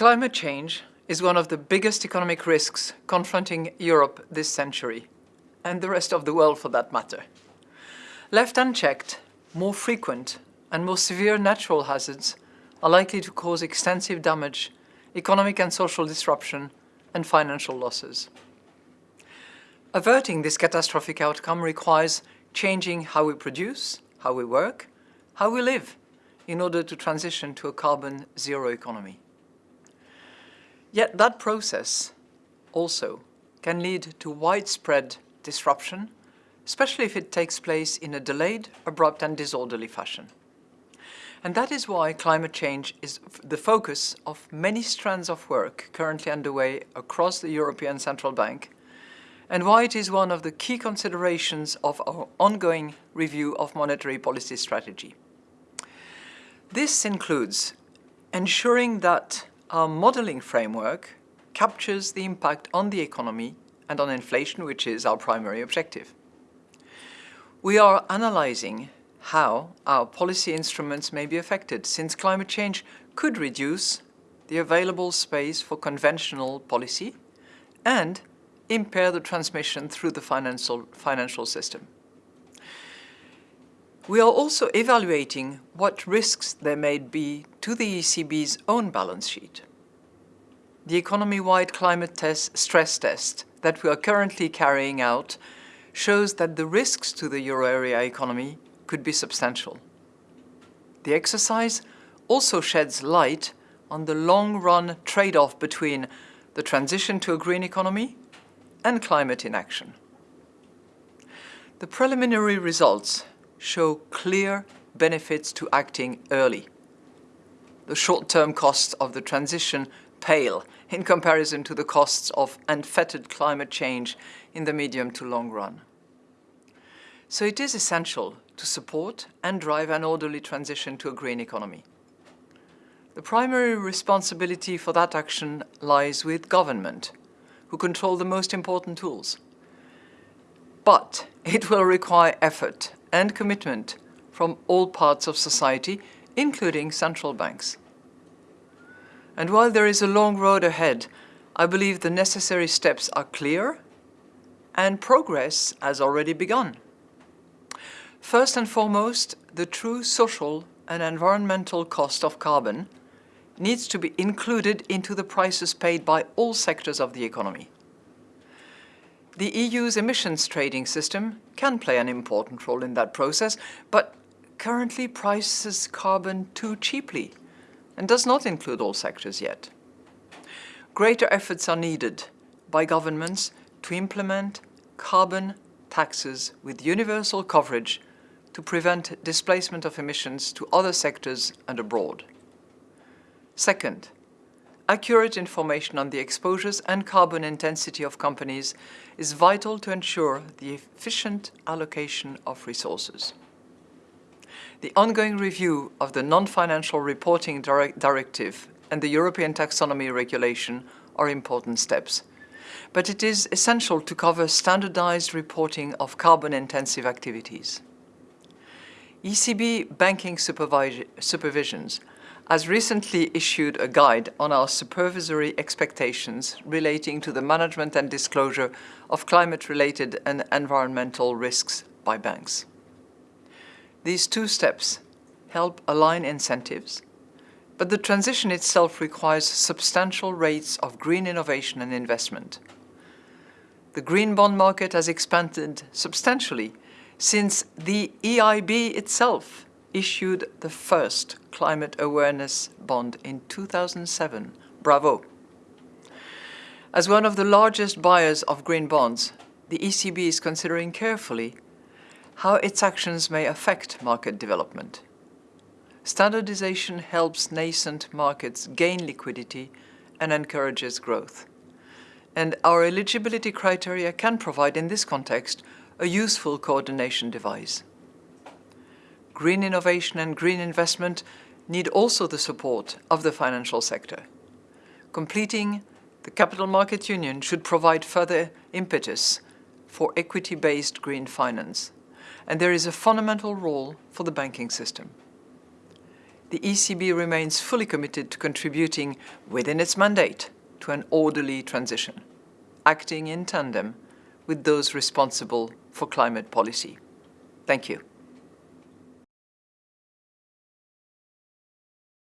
Climate change is one of the biggest economic risks confronting Europe this century, and the rest of the world for that matter. Left unchecked, more frequent and more severe natural hazards are likely to cause extensive damage, economic and social disruption, and financial losses. Averting this catastrophic outcome requires changing how we produce, how we work, how we live, in order to transition to a carbon zero economy. Yet that process also can lead to widespread disruption, especially if it takes place in a delayed, abrupt and disorderly fashion. And that is why climate change is the focus of many strands of work currently underway across the European Central Bank, and why it is one of the key considerations of our ongoing review of monetary policy strategy. This includes ensuring that our modeling framework captures the impact on the economy and on inflation, which is our primary objective. We are analyzing how our policy instruments may be affected, since climate change could reduce the available space for conventional policy and impair the transmission through the financial, financial system. We are also evaluating what risks there may be to the ECB's own balance sheet. The economy-wide climate test, stress test that we are currently carrying out shows that the risks to the euro area economy could be substantial. The exercise also sheds light on the long-run trade-off between the transition to a green economy and climate inaction. The preliminary results show clear benefits to acting early. The short-term costs of the transition pale in comparison to the costs of unfettered climate change in the medium to long run. So it is essential to support and drive an orderly transition to a green economy. The primary responsibility for that action lies with government, who control the most important tools. But it will require effort and commitment from all parts of society, including central banks. And while there is a long road ahead, I believe the necessary steps are clear and progress has already begun. First and foremost, the true social and environmental cost of carbon needs to be included into the prices paid by all sectors of the economy. The EU's emissions trading system can play an important role in that process, but currently prices carbon too cheaply and does not include all sectors yet. Greater efforts are needed by governments to implement carbon taxes with universal coverage to prevent displacement of emissions to other sectors and abroad. Second, accurate information on the exposures and carbon intensity of companies is vital to ensure the efficient allocation of resources. The ongoing review of the Non-Financial Reporting direct Directive and the European Taxonomy Regulation are important steps. But it is essential to cover standardized reporting of carbon-intensive activities. ECB banking supervisions has recently issued a guide on our supervisory expectations relating to the management and disclosure of climate-related and environmental risks by banks. These two steps help align incentives, but the transition itself requires substantial rates of green innovation and investment. The green bond market has expanded substantially since the EIB itself issued the first climate awareness bond in 2007. Bravo! As one of the largest buyers of green bonds, the ECB is considering carefully how its actions may affect market development. Standardization helps nascent markets gain liquidity and encourages growth. And our eligibility criteria can provide, in this context, a useful coordination device green innovation and green investment need also the support of the financial sector. Completing the Capital Market Union should provide further impetus for equity-based green finance, and there is a fundamental role for the banking system. the ECB remains fully committed to contributing within its mandate to an orderly transition, acting in tandem with those responsible for climate policy. Thank you.